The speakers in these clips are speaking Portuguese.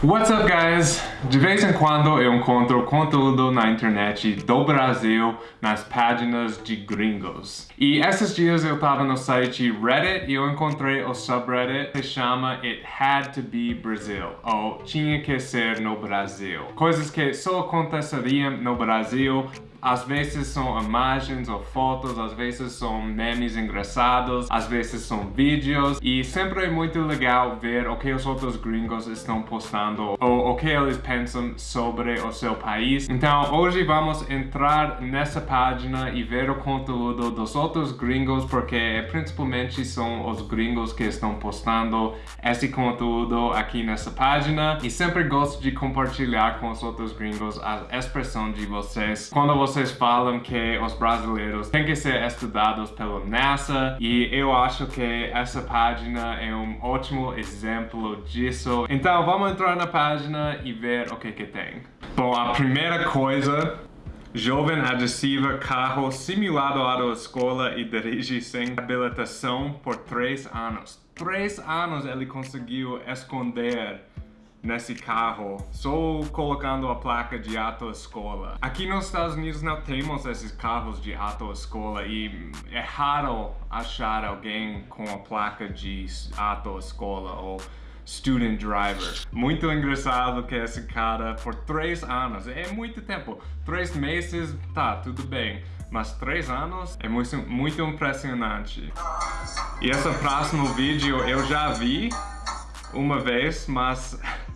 What's up guys? De vez em quando eu encontro conteúdo na internet do Brasil nas páginas de gringos. E esses dias eu tava no site Reddit e eu encontrei o subreddit que chama It Had to Be Brazil, ou Tinha que Ser no Brasil. Coisas que só aconteceriam no Brasil às vezes são imagens ou fotos, às vezes são memes engraçados, às vezes são vídeos. E sempre é muito legal ver o que os outros gringos estão postando ou o que eles pensam sobre o seu país. Então hoje vamos entrar nessa página e ver o conteúdo dos outros gringos porque principalmente são os gringos que estão postando esse conteúdo aqui nessa página. E sempre gosto de compartilhar com os outros gringos a expressão de vocês. Quando vocês vocês falam que os brasileiros têm que ser estudados pelo NASA e eu acho que essa página é um ótimo exemplo disso. Então vamos entrar na página e ver o que que tem. Bom, a primeira coisa Jovem adesiva carro simulado à escola e dirige sem habilitação por três anos. Três anos ele conseguiu esconder nesse carro só colocando a placa de autoescola. Aqui nos Estados Unidos não temos esses carros de autoescola e é raro achar alguém com a placa de autoescola ou student driver. Muito engraçado que esse cara, por três anos, é muito tempo. Três meses, tá, tudo bem. Mas três anos é muito, muito impressionante. E esse próximo vídeo eu já vi uma vez, mas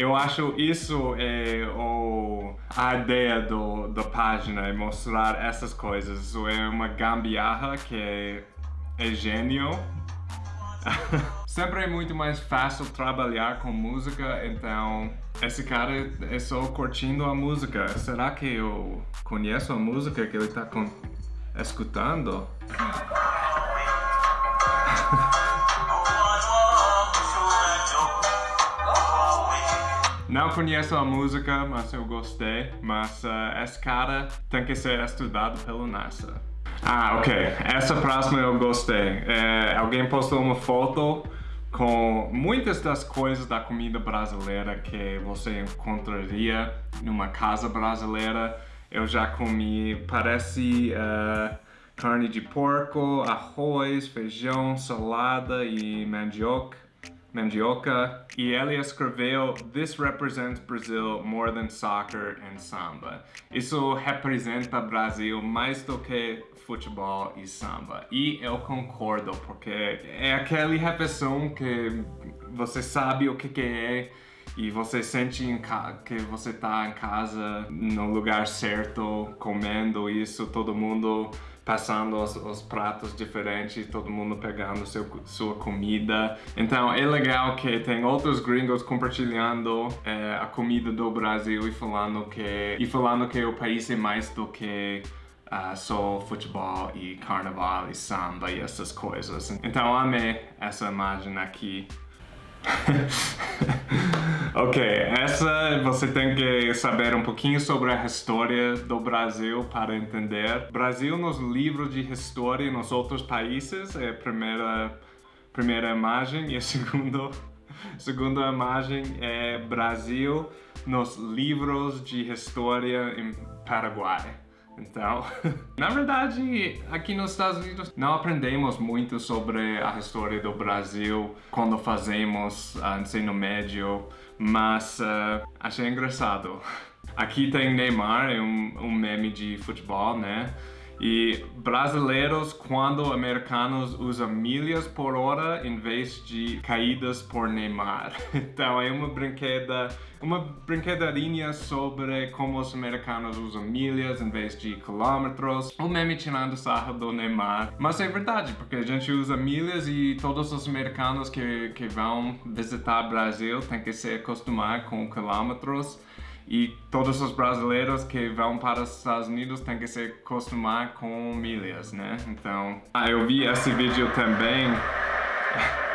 eu acho isso é o, a ideia do, da página, é mostrar essas coisas. Isso é uma gambiarra que é, é gênio. Sempre é muito mais fácil trabalhar com música, então esse cara é só curtindo a música. Será que eu conheço a música que ele está escutando? Não conheço a música, mas eu gostei. Mas uh, esse cara tem que ser estudado pelo NASA. Ah, ok. Essa próxima eu gostei. É, alguém postou uma foto com muitas das coisas da comida brasileira que você encontraria numa casa brasileira. Eu já comi, parece uh, carne de porco, arroz, feijão, salada e mandioca mandioca, e ele escreveu This represents Brazil more than soccer and samba. Isso representa Brasil mais do que futebol e samba. E eu concordo, porque é aquela refeição que você sabe o que, que é e você sente que você está em casa, no lugar certo, comendo isso, todo mundo passando os, os, pratos diferentes, todo mundo pegando seu, sua comida. Então é legal que tem outros gringos compartilhando é, a comida do Brasil e falando que e falando que o país é mais do que uh, só futebol e carnaval e samba e essas coisas. Então amei essa imagem aqui. ok, essa você tem que saber um pouquinho sobre a história do Brasil para entender. Brasil nos livros de história nos outros países é a primeira, primeira imagem e a segunda, segunda imagem é Brasil nos livros de história em Paraguai. Então, na verdade, aqui nos Estados Unidos não aprendemos muito sobre a história do Brasil quando fazemos uh, ensino médio, mas uh, achei engraçado. Aqui tem Neymar, é um, um meme de futebol, né? E brasileiros, quando americanos usam milhas por hora em vez de caídas por Neymar. Então é uma brinqueda, uma brinquedeirinha sobre como os americanos usam milhas em vez de quilômetros. O meme tirando sarro do Neymar. Mas é verdade, porque a gente usa milhas e todos os americanos que, que vão visitar o Brasil têm que se acostumar com quilômetros. E todos os brasileiros que vão para os Estados Unidos têm que se acostumar com milhas, né? Então, ah, eu vi esse vídeo também.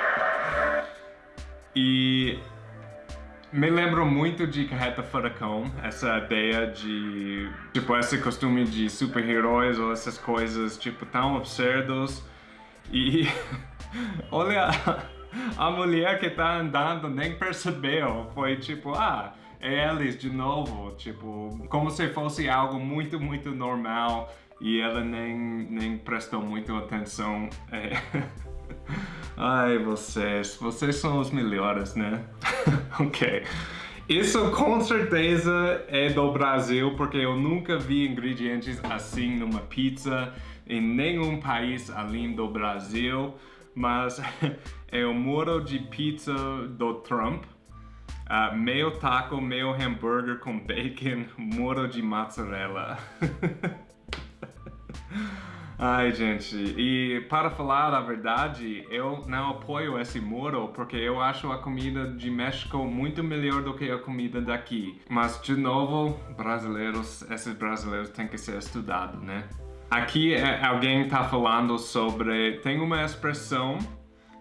e me lembro muito de Carreta Furacão, essa ideia de, tipo, esse costume de super-heróis ou essas coisas, tipo, tão absurdos. E olha a mulher que tá andando nem percebeu. Foi tipo, ah, eles de novo. Tipo, como se fosse algo muito, muito normal. E ela nem, nem prestou muito atenção. É. Ai, vocês. Vocês são os melhores, né? ok. Isso com certeza é do Brasil, porque eu nunca vi ingredientes assim numa pizza em nenhum país além do Brasil. Mas é o muro de pizza do Trump. Uh, meio taco, meio hambúrguer com bacon, muro de mozzarella. Ai, gente, e para falar a verdade, eu não apoio esse muro porque eu acho a comida de México muito melhor do que a comida daqui. Mas, de novo, brasileiros, esses brasileiros têm que ser estudados, né? Aqui é, alguém está falando sobre... Tem uma expressão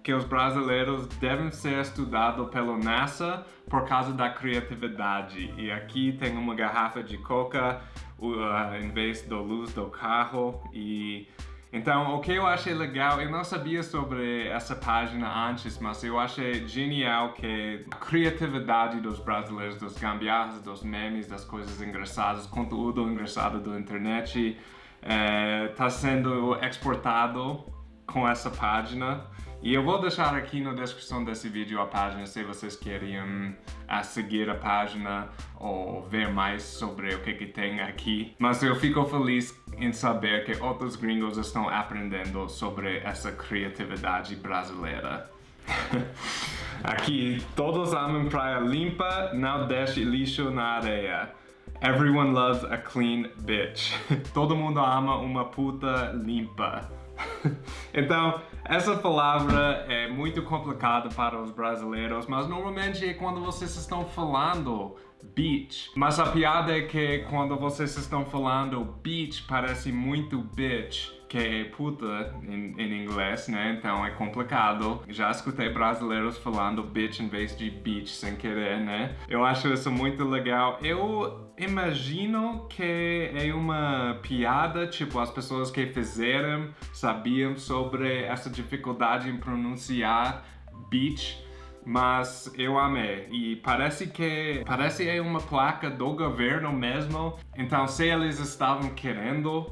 que os brasileiros devem ser estudados pelo NASA por causa da criatividade. E aqui tem uma garrafa de coca uh, em vez da luz do carro e então, o que eu achei legal, eu não sabia sobre essa página antes, mas eu achei genial que a criatividade dos brasileiros, dos gambiarras, dos memes, das coisas engraçadas, conteúdo engraçado da internet, está eh, sendo exportado com essa página. E eu vou deixar aqui na descrição desse vídeo a página se vocês querem uh, seguir a página ou ver mais sobre o que, que tem aqui. Mas eu fico feliz em saber que outros gringos estão aprendendo sobre essa criatividade brasileira. aqui, todos amam praia limpa, não deixe lixo na areia. Everyone loves a clean bitch. Todo mundo ama uma puta limpa. então, essa palavra é muito complicada para os brasileiros, mas normalmente é quando vocês estão falando beach. Mas a piada é que quando vocês estão falando beach parece muito bitch, que é puta em, em, inglês, né? Então é complicado. Já escutei brasileiros falando bitch em vez de beach sem querer, né? Eu acho isso muito legal. Eu imagino que é uma piada, tipo, as pessoas que fizeram sabiam sobre essa dificuldade em pronunciar beach mas eu amei. E parece que parece é uma placa do governo mesmo. Então se eles estavam querendo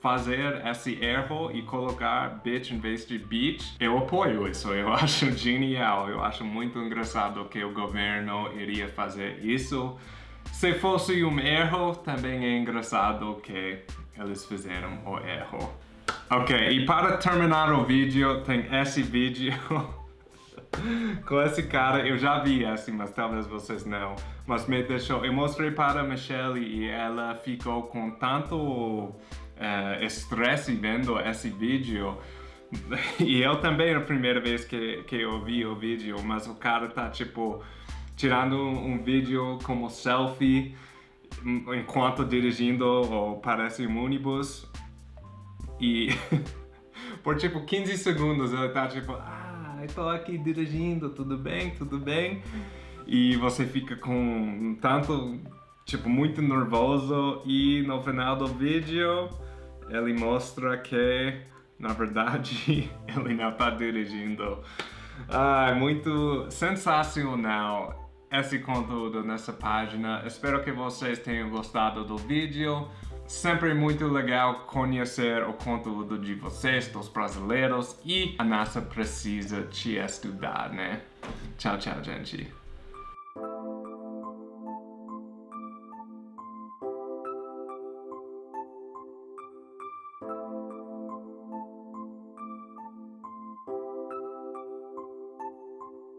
fazer esse erro e colocar bitch em vez de beach, eu apoio isso, eu acho genial, eu acho muito engraçado que o governo iria fazer isso. Se fosse um erro, também é engraçado que eles fizeram o erro. Ok, e para terminar o vídeo, tem esse vídeo com esse cara, eu já vi esse, mas talvez vocês não. Mas me deixou, eu mostrei para a Michelle e ela ficou com tanto uh, estresse vendo esse vídeo. E eu também, a primeira vez que, que eu vi o vídeo, mas o cara tá tipo tirando um vídeo como selfie enquanto dirigindo ou parece um ônibus e por tipo 15 segundos ele tá tipo ah, estou aqui dirigindo, tudo bem, tudo bem. E você fica com tanto, tipo, muito nervoso e no final do vídeo ele mostra que, na verdade, ele não está dirigindo. Ah, muito sensacional esse conteúdo nessa página. Espero que vocês tenham gostado do vídeo. Sempre muito legal conhecer o conteúdo de vocês, dos brasileiros, e a NASA precisa te estudar, né? Tchau, tchau, gente.